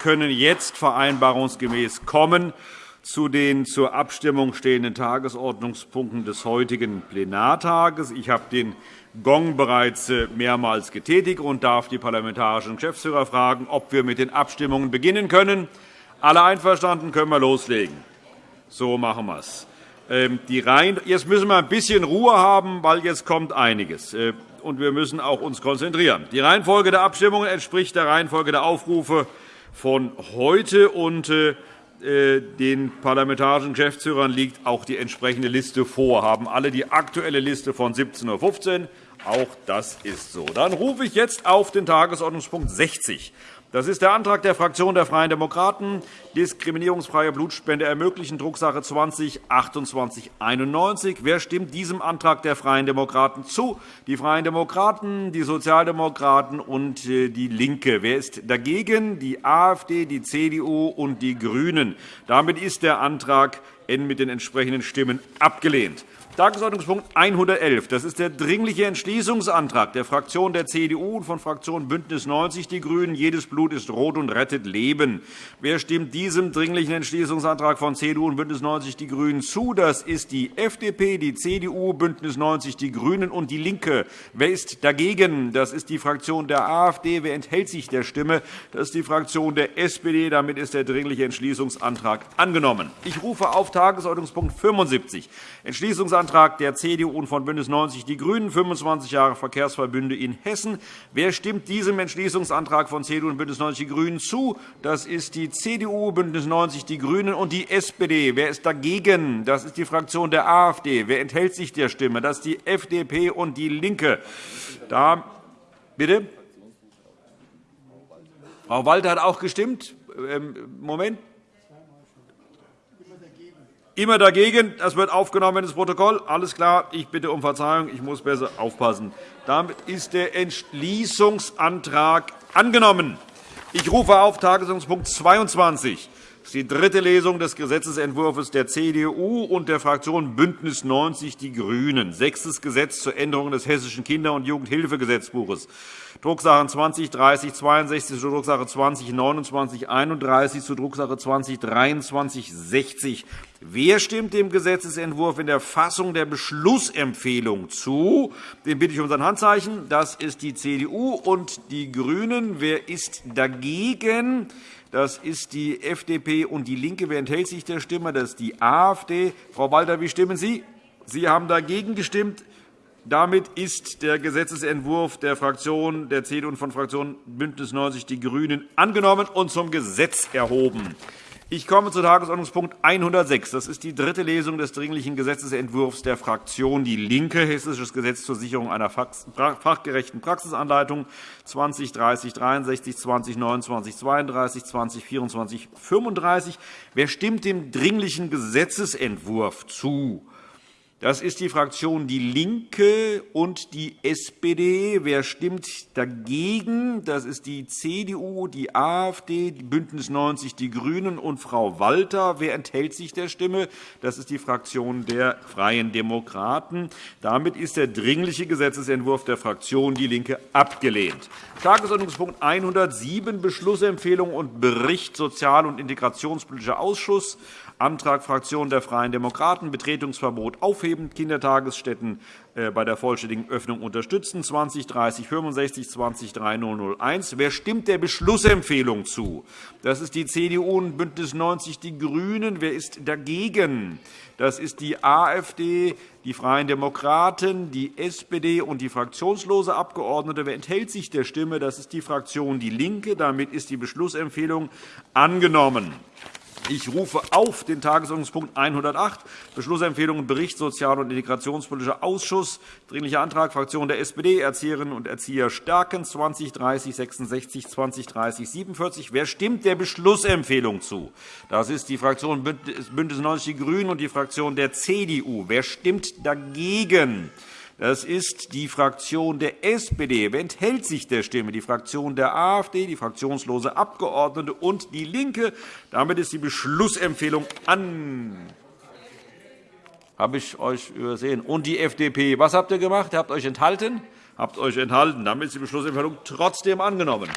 können jetzt vereinbarungsgemäß kommen zu den zur Abstimmung stehenden Tagesordnungspunkten des heutigen Plenartages. Ich habe den Gong bereits äh, mehrmals getätigt und darf die parlamentarischen Geschäftsführer fragen, ob wir mit den Abstimmungen beginnen können. Alle einverstanden, können wir loslegen. So machen wir es. Ähm, jetzt müssen wir ein bisschen Ruhe haben, weil jetzt kommt einiges. Äh, und wir müssen auch uns konzentrieren. Die Reihenfolge der Abstimmungen entspricht der Reihenfolge der Aufrufe von heute. Und äh, den parlamentarischen Geschäftsführern liegt auch die entsprechende Liste vor. Haben alle die aktuelle Liste von 17.15 Uhr. Auch das ist so. Dann rufe ich jetzt auf den Tagesordnungspunkt 60 das ist der Antrag der Fraktion der Freien Demokraten, diskriminierungsfreie Blutspende ermöglichen, Drucksache 20-2891. Wer stimmt diesem Antrag der Freien Demokraten zu? Die Freien Demokraten, die Sozialdemokraten und äh, DIE LINKE. Wer ist dagegen? Die AfD, die CDU und die GRÜNEN. Damit ist der Antrag mit den entsprechenden Stimmen abgelehnt. Tagesordnungspunkt 111. Das ist der Dringliche Entschließungsantrag der Fraktion der CDU und von Fraktion BÜNDNIS 90 die GRÜNEN. Jedes Blut ist rot und rettet Leben. Wer stimmt diesem Dringlichen Entschließungsantrag von CDU und BÜNDNIS 90 die GRÜNEN zu? Das ist die FDP, die CDU, BÜNDNIS 90 die GRÜNEN und DIE LINKE. Wer ist dagegen? Das ist die Fraktion der AfD. Wer enthält sich der Stimme? Das ist die Fraktion der SPD. Damit ist der Dringliche Entschließungsantrag angenommen. Ich rufe auf Tagesordnungspunkt 75, Entschließungsantrag Antrag der CDU und von BÜNDNIS 90 die GRÜNEN, 25 Jahre Verkehrsverbünde in Hessen. Wer stimmt diesem Entschließungsantrag von CDU und BÜNDNIS 90 die GRÜNEN zu? Das ist die CDU, BÜNDNIS 90 die GRÜNEN und die SPD. Wer ist dagegen? Das ist die Fraktion der AfD. Wer enthält sich der Stimme? Das ist die FDP und DIE LINKE. Da, bitte? Frau Walter hat auch gestimmt. Ähm, Moment. Immer dagegen. Das wird aufgenommen ins Protokoll. Alles klar. Ich bitte um Verzeihung. Ich muss besser aufpassen. Damit ist der Entschließungsantrag angenommen. Ich rufe auf Tagesordnungspunkt 22 ist die dritte Lesung des Gesetzentwurfs der CDU und der Fraktion BÜNDNIS 90 die GRÜNEN. Sechstes Gesetz zur Änderung des Hessischen Kinder- und Jugendhilfegesetzbuches. Drucksachen 20 30 62 zu Drucksache 20 29 31 zu Drucksache 20 23 60. Wer stimmt dem Gesetzentwurf in der Fassung der Beschlussempfehlung zu? Den bitte ich um sein Handzeichen. Das ist die CDU und die GRÜNEN. Wer ist dagegen? Das ist die FDP und DIE LINKE. Wer enthält sich der Stimme? Das ist die AfD. Frau Walter, wie stimmen Sie? Sie haben dagegen gestimmt. Damit ist der Gesetzentwurf der Fraktion der CDU und von Fraktion BÜNDNIS 90 die GRÜNEN angenommen und zum Gesetz erhoben. Ich komme zu Tagesordnungspunkt 106. Das ist die dritte Lesung des Dringlichen Gesetzentwurfs der Fraktion DIE LINKE, Hessisches Gesetz zur Sicherung einer fachgerechten Praxisanleitung 2030 63, 2029 32, 2024 35. Wer stimmt dem Dringlichen Gesetzentwurf zu? Das ist die Fraktion DIE LINKE und die SPD. Wer stimmt dagegen? Das ist die CDU, die AfD, BÜNDNIS 90 die GRÜNEN und Frau Walter. Wer enthält sich der Stimme? Das ist die Fraktion der Freien Demokraten. Damit ist der Dringliche Gesetzentwurf der Fraktion DIE LINKE abgelehnt. Tagesordnungspunkt 107, Beschlussempfehlung und Bericht Sozial- und Integrationspolitischer Ausschuss. Antrag Fraktion der Freien Demokraten, Betretungsverbot aufheben, Kindertagesstätten äh, bei der vollständigen Öffnung unterstützen, 203065, 203001. Wer stimmt der Beschlussempfehlung zu? Das ist die CDU und BÜNDNIS 90 die GRÜNEN. Wer ist dagegen? Das ist die AfD, die Freien Demokraten, die SPD und die fraktionslose Abgeordnete. Wer enthält sich der Stimme? Das ist die Fraktion DIE LINKE. Damit ist die Beschlussempfehlung angenommen. Ich rufe auf den Tagesordnungspunkt 108, Beschlussempfehlung und Bericht Sozial- und Integrationspolitischer Ausschuss, Dringlicher Antrag Fraktion der SPD, Erzieherinnen und Erzieher stärken 2030 66 2030 47. Wer stimmt der Beschlussempfehlung zu? Das ist die Fraktion BÜNDNIS 90 die GRÜNEN und die Fraktion der CDU. Wer stimmt dagegen? Das ist die Fraktion der SPD. Wer enthält sich der Stimme? Die Fraktion der AfD, die fraktionslose Abgeordnete und DIE LINKE. Damit ist die Beschlussempfehlung an. Habe ich euch übersehen? Und die FDP. Was habt ihr gemacht? Ihr habt euch enthalten? Habt euch enthalten. Damit ist die Beschlussempfehlung trotzdem angenommen.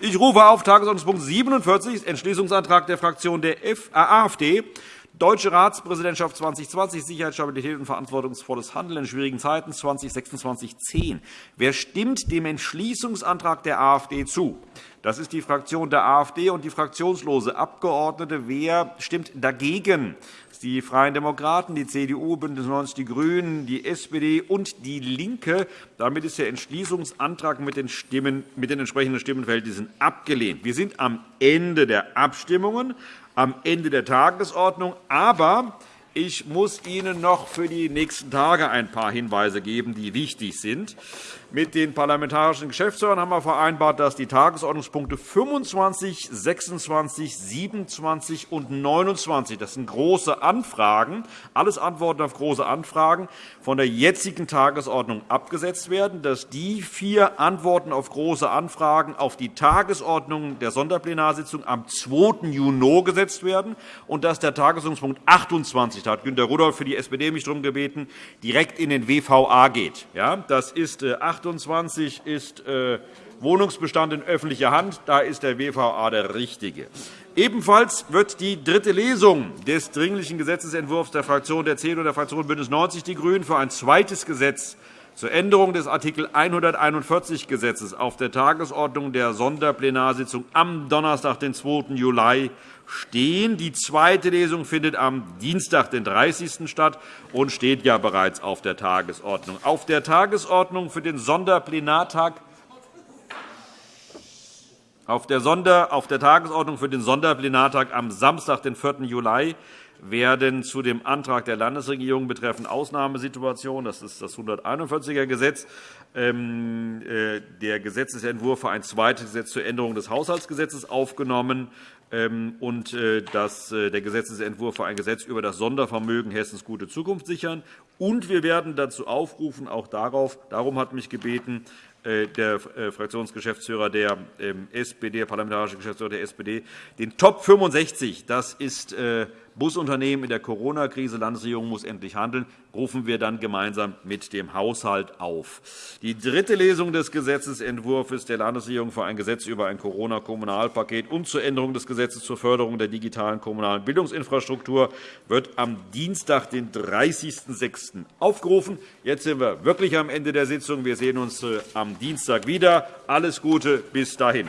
Ich rufe auf Tagesordnungspunkt 47, Entschließungsantrag der Fraktion der AfD, Deutsche Ratspräsidentschaft 2020, Sicherheit, Stabilität und verantwortungsvolles Handeln in schwierigen Zeiten 2026-10. Wer stimmt dem Entschließungsantrag der AfD zu? Das ist die Fraktion der AfD und die fraktionslose Abgeordnete. Wer stimmt dagegen? die Freien Demokraten, die CDU, BÜNDNIS 90 die GRÜNEN, die SPD und DIE LINKE. Damit ist der Entschließungsantrag mit den, Stimmen, mit den entsprechenden Stimmenverhältnissen abgelehnt. Wir sind am Ende der Abstimmungen, am Ende der Tagesordnung. Aber ich muss Ihnen noch für die nächsten Tage ein paar Hinweise geben, die wichtig sind. Mit den parlamentarischen Geschäftsführern haben wir vereinbart, dass die Tagesordnungspunkte 25, 26, 27 und 29 – das sind große Anfragen, alles Antworten auf große Anfragen – von der jetzigen Tagesordnung abgesetzt werden, dass die vier Antworten auf große Anfragen auf die Tagesordnung der Sonderplenarsitzung am 2. Juni gesetzt werden und dass der Tagesordnungspunkt 28 da hat Günter Rudolph für die SPD mich darum gebeten, direkt in den WVA geht. Das ist 28 äh, ist äh, Wohnungsbestand in öffentlicher Hand. Da ist der WVA der richtige. Ebenfalls wird die dritte Lesung des Dringlichen Gesetzentwurfs der Fraktion der CDU und der Fraktion BÜNDNIS 90 die GRÜNEN für ein zweites Gesetz zur Änderung des Art. 141 Gesetzes auf der Tagesordnung der Sonderplenarsitzung am Donnerstag, den 2. Juli, stehen. Die zweite Lesung findet am Dienstag, den 30. statt und steht ja bereits auf der Tagesordnung. Auf der Tagesordnung für den Sonderplenartag auf der, Sonder, auf der Tagesordnung für den Sonderplenartag am Samstag, den 4. Juli, werden zu dem Antrag der Landesregierung betreffend Ausnahmesituationen, das ist das 141er Gesetz, ähm, äh, der Gesetzentwurf für ein zweites Gesetz zur Änderung des Haushaltsgesetzes aufgenommen und äh, äh, der Gesetzentwurf für ein Gesetz über das Sondervermögen Hessens gute Zukunft sichern. Und wir werden dazu aufrufen, auch darauf, darum hat mich gebeten, der Fraktionsgeschäftsführer der ähm, SPD, der parlamentarische Geschäftsführer der SPD, den Top 65, das ist Busunternehmen in der Corona-Krise, Landesregierung muss endlich handeln, rufen wir dann gemeinsam mit dem Haushalt auf. Die dritte Lesung des Gesetzentwurfs der Landesregierung für ein Gesetz über ein Corona-Kommunalpaket und zur Änderung des Gesetzes zur Förderung der digitalen kommunalen Bildungsinfrastruktur wird am Dienstag, den 30.06. aufgerufen. Jetzt sind wir wirklich am Ende der Sitzung. Wir sehen uns äh, am Dienstag wieder. Alles Gute bis dahin.